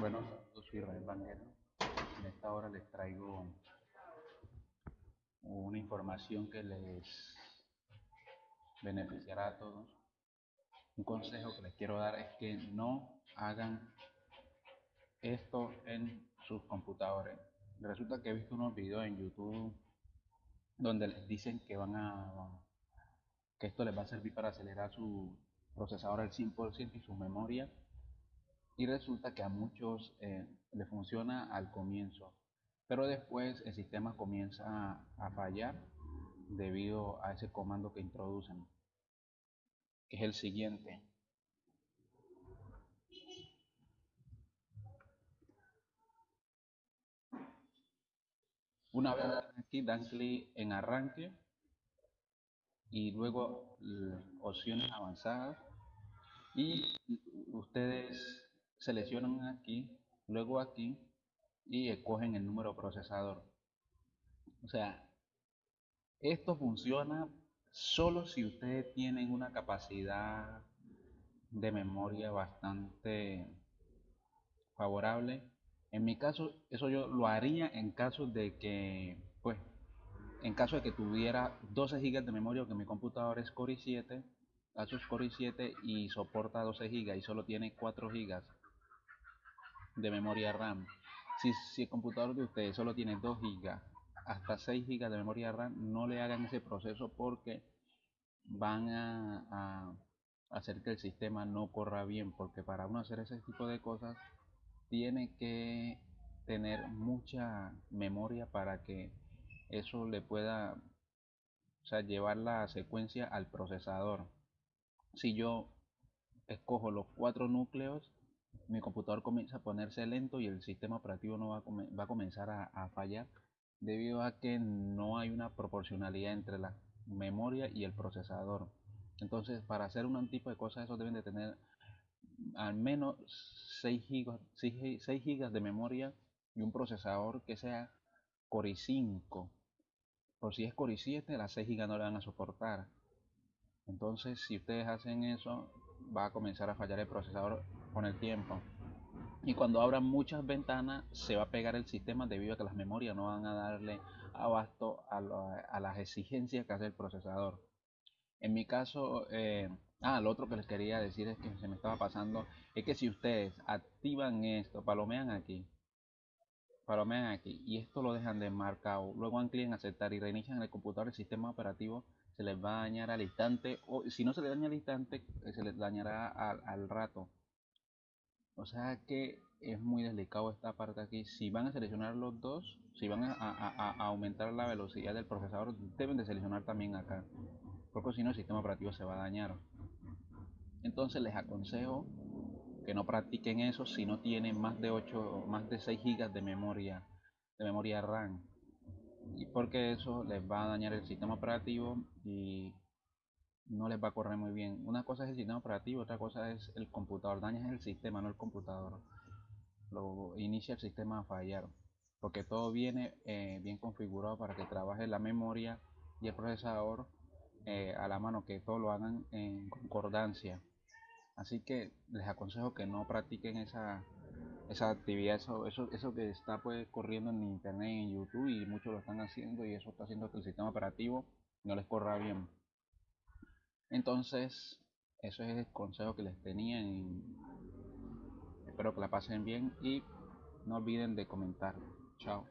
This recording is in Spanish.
Bueno, yo soy Israel Banguero. En esta hora les traigo una información que les beneficiará a todos. Un consejo que les quiero dar es que no hagan esto en sus computadores. Resulta que he visto unos videos en YouTube donde les dicen que van a que esto les va a servir para acelerar su procesador al 100% y su memoria y resulta que a muchos eh, le funciona al comienzo pero después el sistema comienza a, fallar debido a ese comando que introducen que es el siguiente. Una vez aquí dan clic en arranque y luego opciones avanzadas y ustedes seleccionan aquí, luego aquí y escogen el número procesador. O sea, esto funciona solo si ustedes tienen una capacidad de memoria bastante favorable. En mi caso, eso yo lo haría en caso de que, pues, en caso de que tuviera 12 GB de memoria, que mi computador es Core i7, Asus Core i7 y soporta 12 GB y solo tiene 4 GB de memoria RAM. Si, si el computador de ustedes solo tiene 2 GB hasta 6 GB de memoria RAM, no le hagan ese proceso porque van a, a hacer que el sistema no corra bien. Porque para uno hacer ese tipo de cosas, tiene que tener mucha memoria para que eso le pueda o sea, llevar la secuencia al procesador. Si yo escojo los cuatro núcleos, mi computador comienza a ponerse lento y el sistema operativo no va a, va a comenzar a, fallar debido a que no hay una proporcionalidad entre la memoria y el procesador. Entonces, para hacer un tipo de cosas, eso deben de tener al menos 6 GB, 6, 6 GB de memoria y un procesador que sea Core i5 por si es Core i7, las 6 GB no le van a soportar. Entonces, si ustedes hacen eso, va a comenzar a fallar el procesador con el tiempo. Y cuando abran muchas ventanas, se va a pegar el sistema debido a que las memorias no van a darle abasto a, las exigencias que hace el procesador. En mi caso, eh, ah, lo otro que les quería decir es que se me estaba pasando, es que si ustedes activan esto, palomean aquí, palomean aquí y esto lo dejan de marcado, luego dan clic en aceptar y reinician el computador, el sistema operativo se les va a dañar al instante o si no se le daña al instante, eh, se les dañará al, rato. O sea que es muy delicado esta parte aquí. Si van a seleccionar los dos, si van a, aumentar la velocidad del procesador, deben de seleccionar también acá. Porque si no el sistema operativo se va a dañar. Entonces les aconsejo que no practiquen eso si no tienen más de 8 más de 6 gigas de memoria de memoria RAM y porque eso les va a dañar el sistema operativo y no les va a correr muy bien. Una cosa es el sistema operativo otra cosa es el computador. Daña el sistema no el computador. Lo inicia el sistema a fallar porque todo viene eh, bien configurado para que trabaje la memoria y el procesador eh, a la mano que todo lo hagan en concordancia. Así que les aconsejo que no practiquen esa, esa actividad, eso, eso, eso que está pues corriendo en internet, en YouTube y muchos lo están haciendo y eso está haciendo que el sistema operativo no les corra bien. Entonces, eso es el consejo que les tenía espero que la pasen bien y no olviden de comentar. Chao.